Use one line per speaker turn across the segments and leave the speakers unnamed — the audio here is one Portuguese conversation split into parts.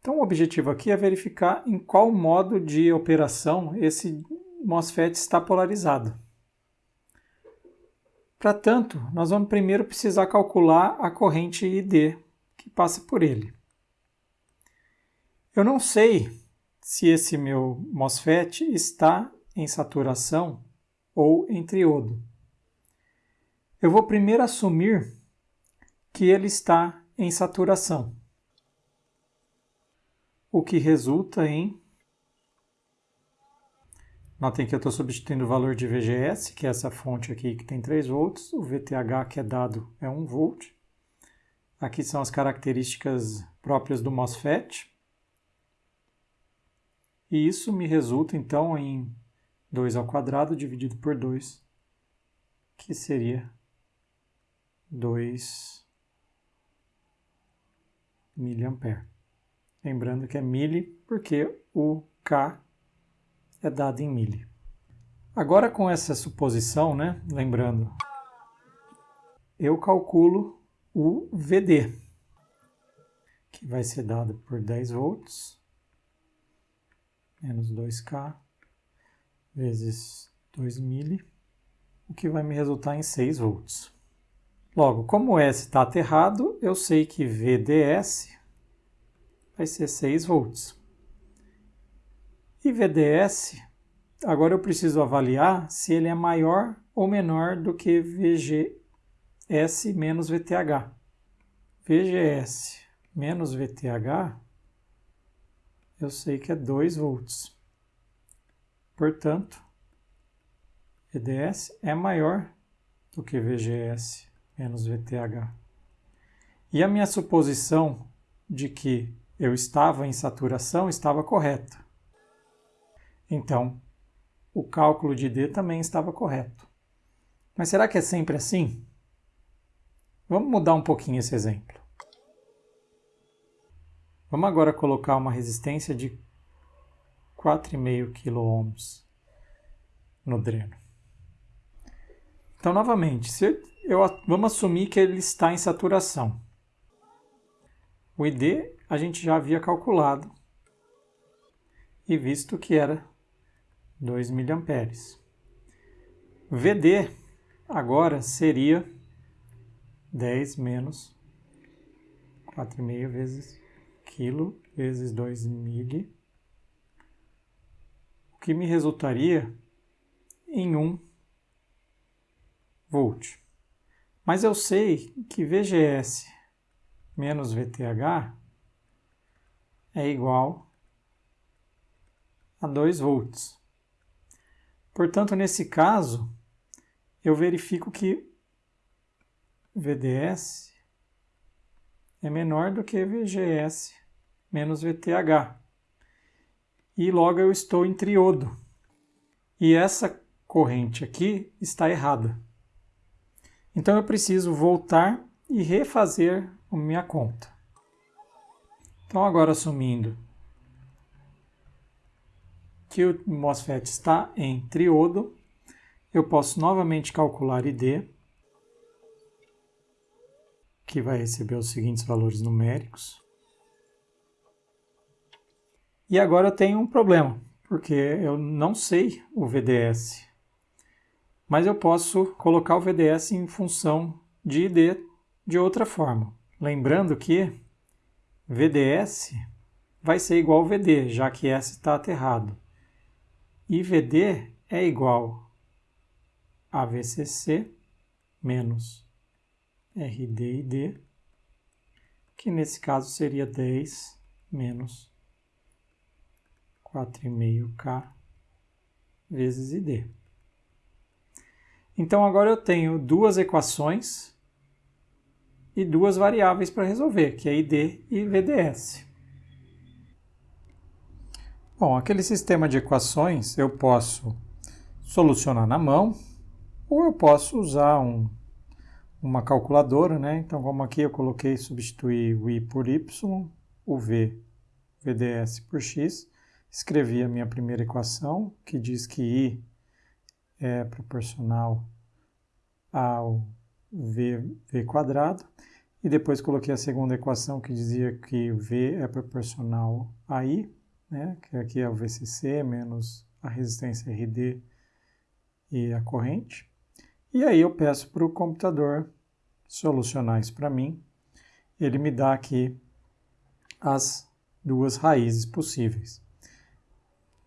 Então o objetivo aqui é verificar em qual modo de operação esse MOSFET está polarizado. Para tanto, nós vamos primeiro precisar calcular a corrente ID que passa por ele. Eu não sei se esse meu MOSFET está em saturação ou em triodo. Eu vou primeiro assumir que ele está em saturação, o que resulta em Notem que eu estou substituindo o valor de VGS, que é essa fonte aqui que tem 3 volts, o VTH que é dado é 1 volt. Aqui são as características próprias do MOSFET. E isso me resulta então em 2 ao quadrado dividido por 2, que seria 2 miliampere. Lembrando que é mili porque o K é dado em mili. Agora com essa suposição, né, lembrando, eu calculo o VD, que vai ser dado por 10 volts, menos 2K, vezes 2 mili, o que vai me resultar em 6 volts. Logo, como S está aterrado, eu sei que VDS vai ser 6 volts. E VDS, agora eu preciso avaliar se ele é maior ou menor do que VGS menos VTH. VGS menos VTH, eu sei que é 2 volts. Portanto, VDS é maior do que VGS menos VTH. E a minha suposição de que eu estava em saturação estava correta. Então, o cálculo de D também estava correto. Mas será que é sempre assim? Vamos mudar um pouquinho esse exemplo. Vamos agora colocar uma resistência de 4,5 kΩ no dreno. Então, novamente, se eu, vamos assumir que ele está em saturação. O ID a gente já havia calculado e visto que era 2 miliamperes. VD agora seria 10 menos 4,5 vezes quilo vezes 2 mili, o que me resultaria em 1 volt. Mas eu sei que VGS menos VTH é igual a 2 volts. Portanto, nesse caso, eu verifico que VDS é menor do que VGS menos VTH. E logo eu estou em triodo. E essa corrente aqui está errada. Então eu preciso voltar e refazer a minha conta. Então agora assumindo que o MOSFET está em triodo, eu posso novamente calcular ID, que vai receber os seguintes valores numéricos. E agora eu tenho um problema, porque eu não sei o VDS. Mas eu posso colocar o VDS em função de ID de outra forma. Lembrando que VDS vai ser igual ao VD, já que S está aterrado. IVD é igual a VCC menos RDID, que nesse caso seria 10 menos 4,5K vezes ID. Então agora eu tenho duas equações e duas variáveis para resolver, que é ID e VDS. Bom, aquele sistema de equações eu posso solucionar na mão ou eu posso usar um, uma calculadora, né? Então, como aqui eu coloquei substituir o i por y, o v, vds por x, escrevi a minha primeira equação, que diz que i é proporcional ao v, v quadrado, e depois coloquei a segunda equação que dizia que V é proporcional a I, né, que aqui é o VCC menos a resistência RD e a corrente. E aí eu peço para o computador solucionar isso para mim. Ele me dá aqui as duas raízes possíveis.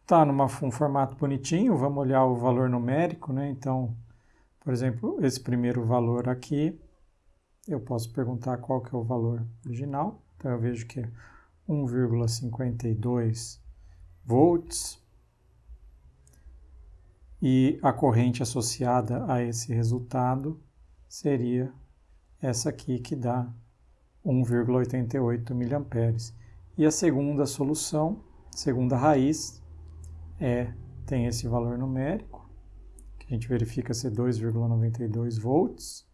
Está num formato bonitinho, vamos olhar o valor numérico, né? Então, por exemplo, esse primeiro valor aqui, eu posso perguntar qual que é o valor original. Então eu vejo que é 1,52 volts. E a corrente associada a esse resultado seria essa aqui que dá 1,88 mA. E a segunda solução, segunda raiz, é tem esse valor numérico, a gente verifica ser 2,92 volts,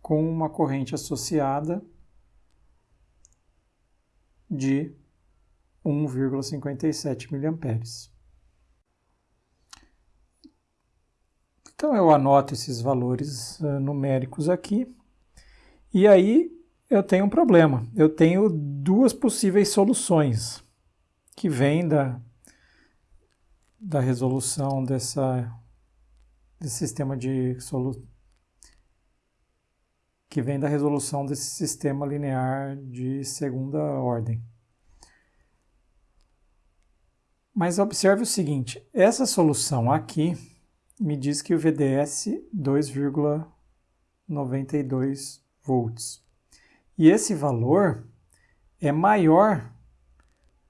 com uma corrente associada de 1,57 mA. Então eu anoto esses valores uh, numéricos aqui. E aí eu tenho um problema. Eu tenho duas possíveis soluções que vêm da, da resolução dessa, desse sistema de solu, que vem da resolução desse sistema linear de segunda ordem. Mas observe o seguinte, essa solução aqui me diz que o VDS 2,92 volts. E esse valor é maior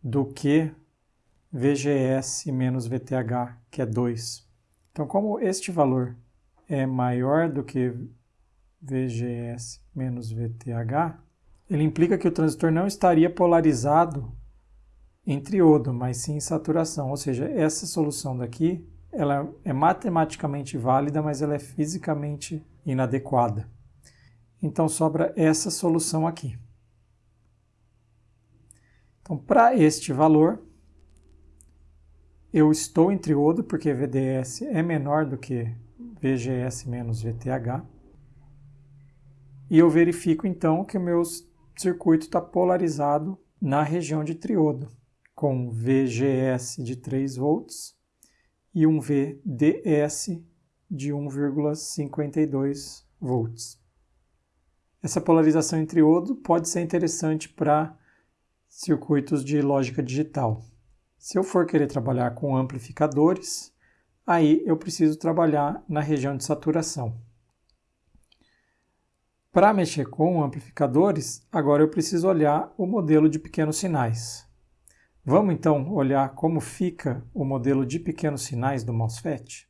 do que VGS menos VTH, que é 2. Então, como este valor é maior do que VGS menos VTH, ele implica que o transistor não estaria polarizado em triodo, mas sim em saturação. Ou seja, essa solução daqui ela é matematicamente válida, mas ela é fisicamente inadequada. Então sobra essa solução aqui. Então, para este valor, eu estou em triodo, porque VDS é menor do que VGS menos VTH. E eu verifico, então, que o meu circuito está polarizado na região de triodo, com VGS de 3 volts e um VDS de 1,52 volts. Essa polarização em triodo pode ser interessante para circuitos de lógica digital. Se eu for querer trabalhar com amplificadores, aí eu preciso trabalhar na região de saturação. Para mexer com amplificadores, agora eu preciso olhar o modelo de pequenos sinais. Vamos então olhar como fica o modelo de pequenos sinais do MOSFET?